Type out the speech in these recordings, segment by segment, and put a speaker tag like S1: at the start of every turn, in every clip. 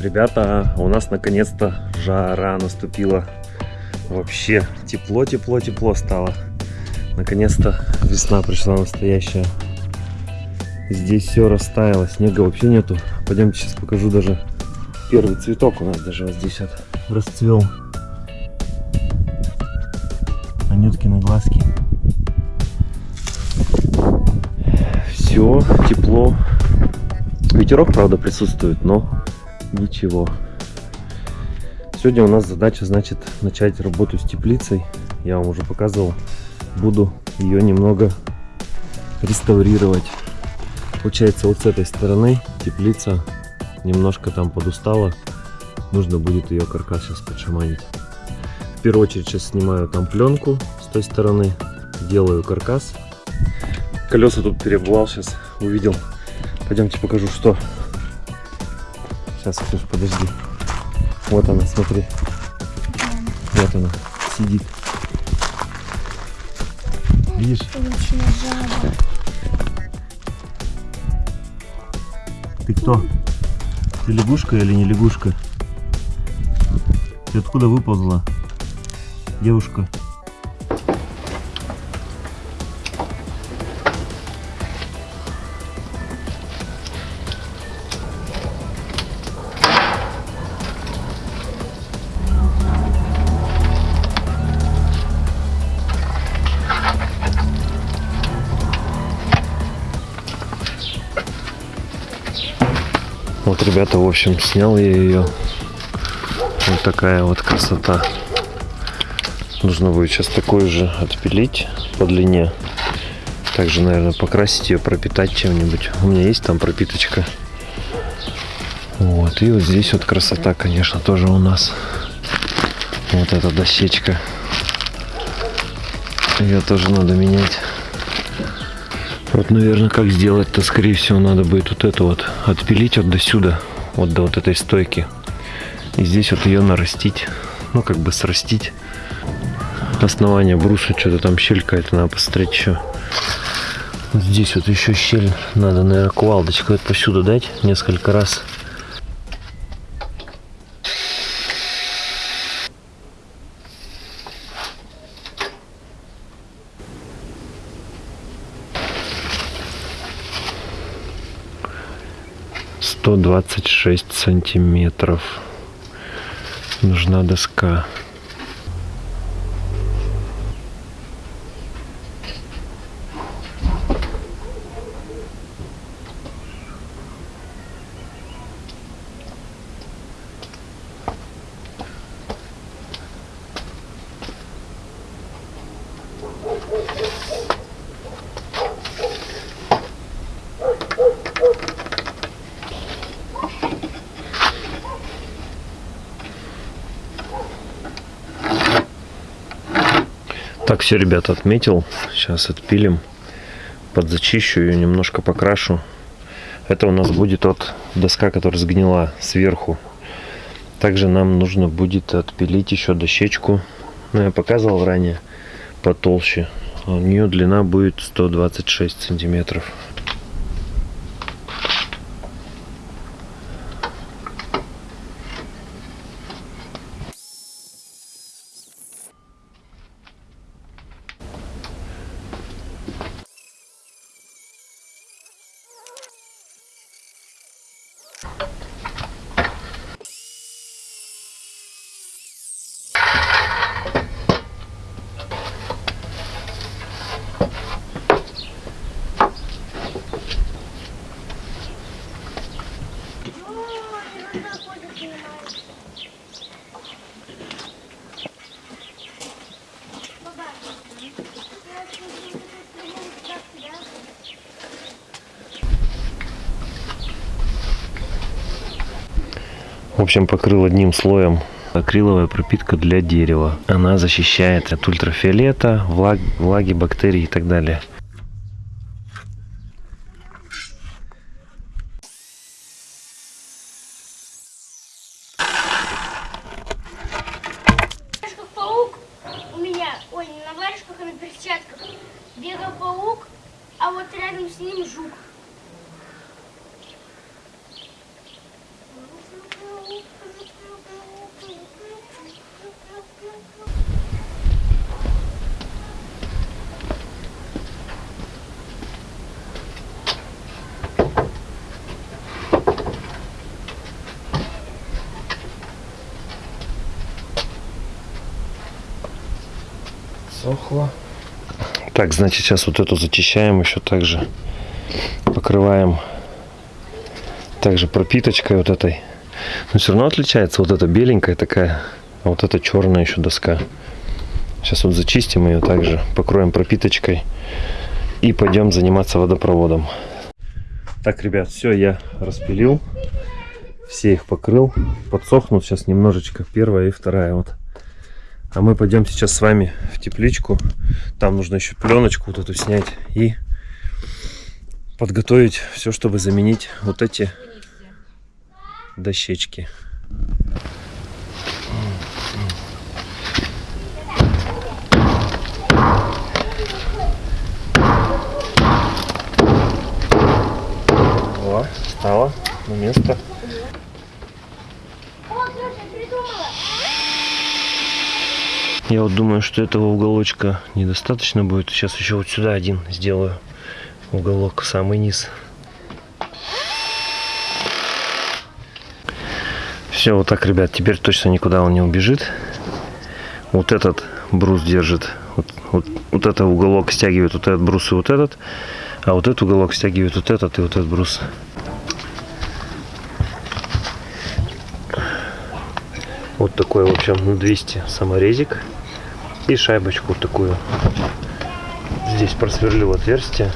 S1: Ребята, у нас наконец-то жара наступила. Вообще тепло, тепло, тепло стало. Наконец-то весна пришла настоящая. Здесь все растаяло, снега вообще нету. Пойдемте сейчас покажу даже первый цветок у нас даже вот здесь вот расцвел. Анюткины глазки. Все, тепло. Ветерок, правда, присутствует, но ничего. Сегодня у нас задача, значит, начать работу с теплицей. Я вам уже показывал. Буду ее немного реставрировать. Получается, вот с этой стороны теплица немножко там подустала. Нужно будет ее каркас сейчас подшаманить. В первую очередь сейчас снимаю там пленку с той стороны. Делаю каркас. Колеса тут перебывал сейчас, увидел. Пойдемте покажу, что Сейчас, Ксюш, подожди. Вот она, смотри. Вот она, сидит. Видишь? Ты кто? Ты лягушка или не лягушка? Ты откуда выползла? Девушка. Вот, ребята, в общем, снял я ее. Вот такая вот красота. Нужно будет сейчас такой же отпилить по длине. Также, наверное, покрасить ее, пропитать чем-нибудь. У меня есть там пропиточка. Вот, и вот здесь вот красота, конечно, тоже у нас. Вот эта дощечка. Ее тоже надо менять. Вот, наверное, как сделать-то, скорее всего, надо будет вот это вот отпилить вот до сюда, вот до вот этой стойки. И здесь вот ее нарастить, ну, как бы срастить. Основание бруса, что-то там щель какая-то, надо посмотреть еще. Вот здесь вот еще щель, надо, наверное, кувалдочку это посюда дать несколько раз. 126 сантиметров. Нужна доска Так, все, ребята, отметил. Сейчас отпилим. Подзачищу ее, немножко покрашу. Это у нас будет от доска, которая сгнила сверху. Также нам нужно будет отпилить еще дощечку. Ну, я показывал ранее, потолще. У нее длина будет 126 сантиметров. Общем, покрыл одним слоем акриловая пропитка для дерева. Она защищает от ультрафиолета, влаг, влаги, бактерий и так далее.
S2: паук у меня, ой, не на варежках, а на перчатках. Бегал паук, а вот рядом с ним жук.
S1: Подсохло. Так, значит, сейчас вот эту зачищаем еще также. Покрываем также пропиточкой вот этой. Но все равно отличается вот эта беленькая такая, а вот эта черная еще доска. Сейчас вот зачистим ее также, покроем пропиточкой и пойдем заниматься водопроводом. Так, ребят, все, я распилил. Все их покрыл. Подсохнут сейчас немножечко. Первая и вторая вот. А мы пойдем сейчас с вами в тепличку. Там нужно еще пленочку вот эту снять и подготовить все, чтобы заменить вот эти дощечки. О, стало на место. Я вот думаю, что этого уголочка недостаточно будет. Сейчас еще вот сюда один сделаю. Уголок, самый низ. Все, вот так, ребят, теперь точно никуда он не убежит. Вот этот брус держит. Вот, вот, вот этот уголок стягивает вот этот брус и вот этот. А вот этот уголок стягивает вот этот и вот этот брус. Вот такой, в общем, на 200 саморезик. И шайбочку такую. Здесь просверлю отверстие.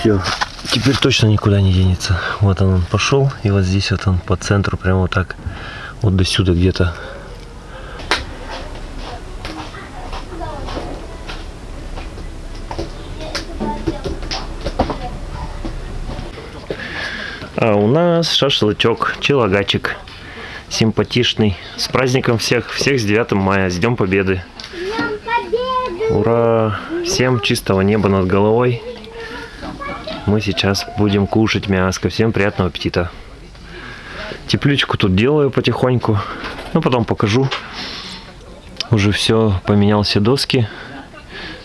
S1: Все. Теперь точно никуда не денется. Вот он пошел. И вот здесь вот он по центру, прямо вот так. Вот до сюда где-то. А у нас шашлычок, челогачик. Симпатичный. С праздником всех, всех с 9 мая, с Днем Победы. Ура! Всем чистого неба над головой. Мы сейчас будем кушать мяско. Всем приятного аппетита. Тепличку тут делаю потихоньку. Ну, потом покажу. Уже все, поменял все доски.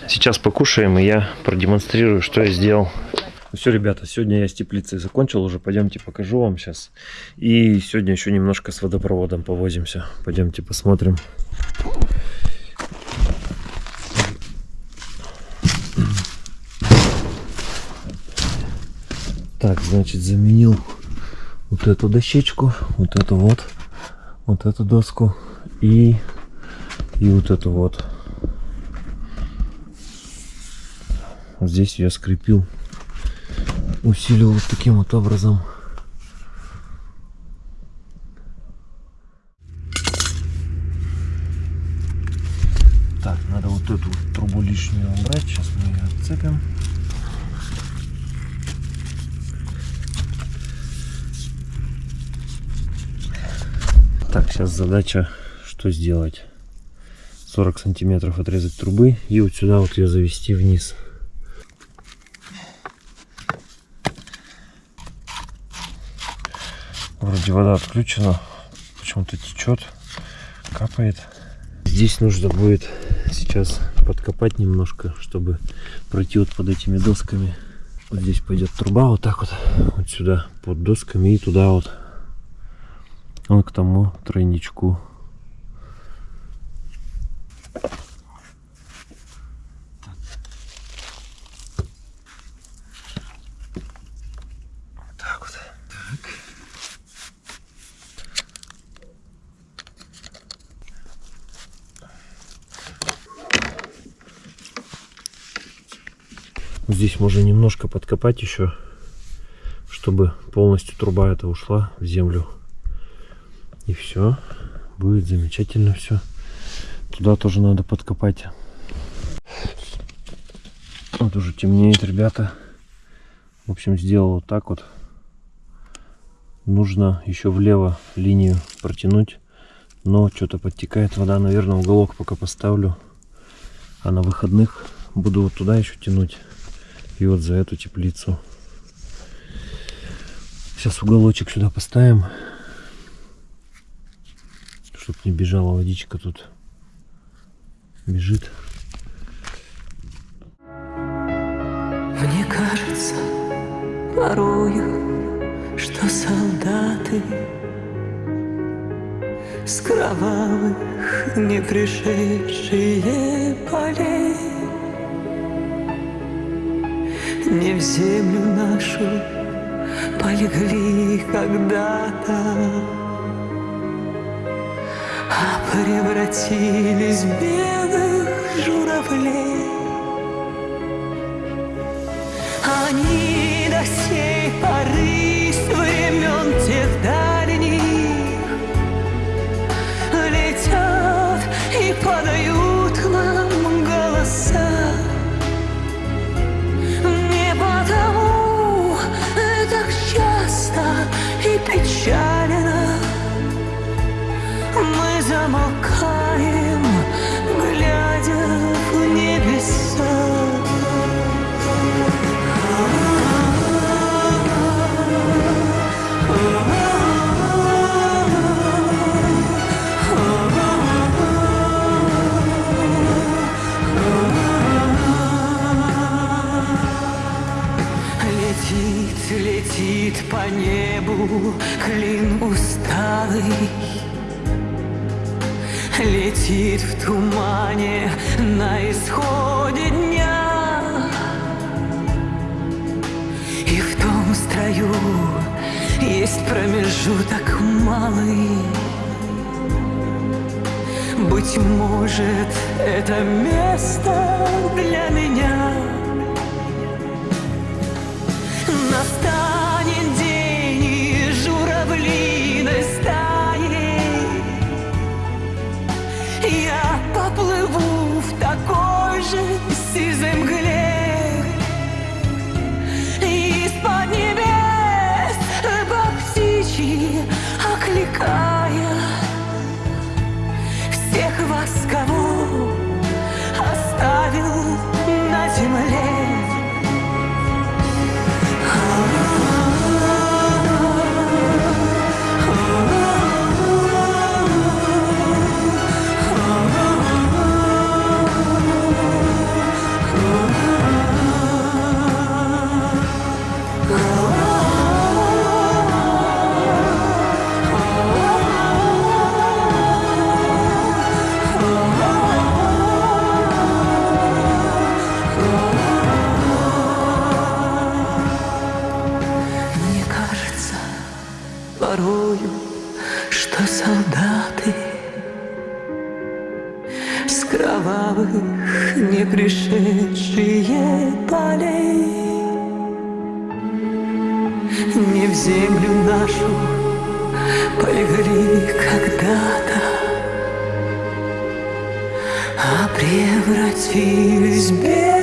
S1: Сейчас покушаем, и я продемонстрирую, что я сделал. Все, ребята, сегодня я с теплицей закончил уже. Пойдемте покажу вам сейчас. И сегодня еще немножко с водопроводом повозимся. Пойдемте посмотрим. Так, значит, заменил вот эту дощечку, вот эту вот, вот эту доску и, и вот эту вот. Здесь я скрепил, усилил вот таким вот образом. Так, надо вот эту трубу лишнюю убрать. Сейчас мы ее отцепим. Так, сейчас задача, что сделать. 40 сантиметров отрезать трубы и вот сюда вот ее завести вниз. Вроде вода отключена, почему-то течет, капает. Здесь нужно будет сейчас подкопать немножко, чтобы пройти вот под этими досками. Вот здесь пойдет труба вот так вот, вот сюда под досками и туда вот он к тому тройничку. Так вот. Так. Здесь можно немножко подкопать еще, чтобы полностью труба эта ушла в землю. И все. Будет замечательно все. Туда тоже надо подкопать. Вот уже темнеет, ребята. В общем, сделал вот так вот. Нужно еще влево линию протянуть. Но что-то подтекает вода. Наверное, уголок пока поставлю. А на выходных буду вот туда еще тянуть. И вот за эту теплицу. Сейчас уголочек сюда поставим чтоб не бежала водичка тут бежит
S3: Мне кажется, порою, что солдаты С кровавых не пришедшие полей Не в землю нашу полегли когда-то А превратились в белых журавлей. Они до сей поры и клин усталый Летит в тумане на исходе дня. И в том строю есть промежуток малый. Быть может, это место для меня. Настанет кровавых не пришедшие полей. Не в землю нашу полегли когда-то А превратились белых